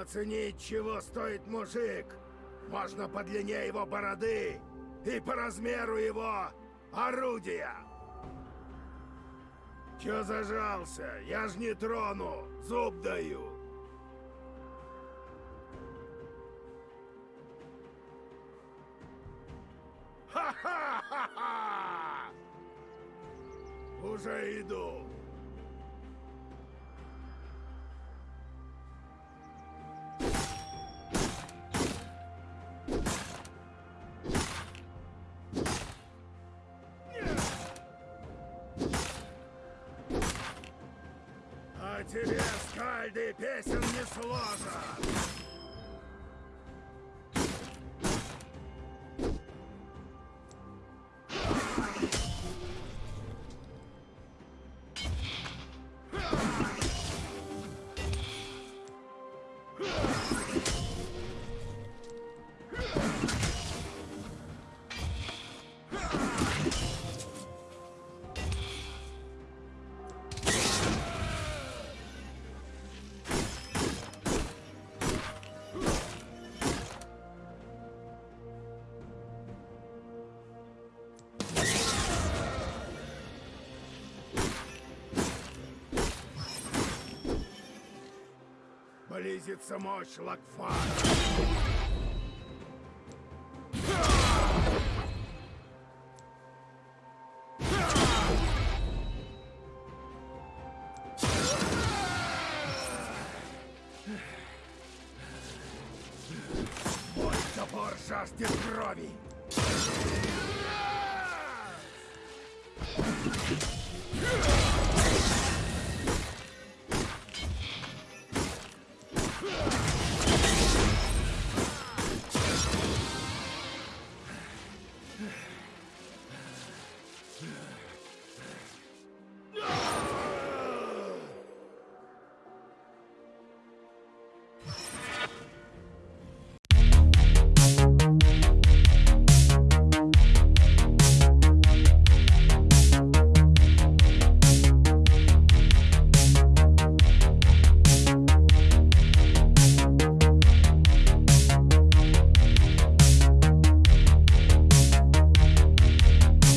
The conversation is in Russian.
Оценить, чего стоит мужик, можно по длине его бороды и по размеру его орудия. Чё зажался? Я ж не трону, зуб даю. Ха-ха-ха-ха! Уже иду. А тебе, скальды, песен не сложат. Близится мощь Лакфара. Мой топор жаждет крови. Thank you.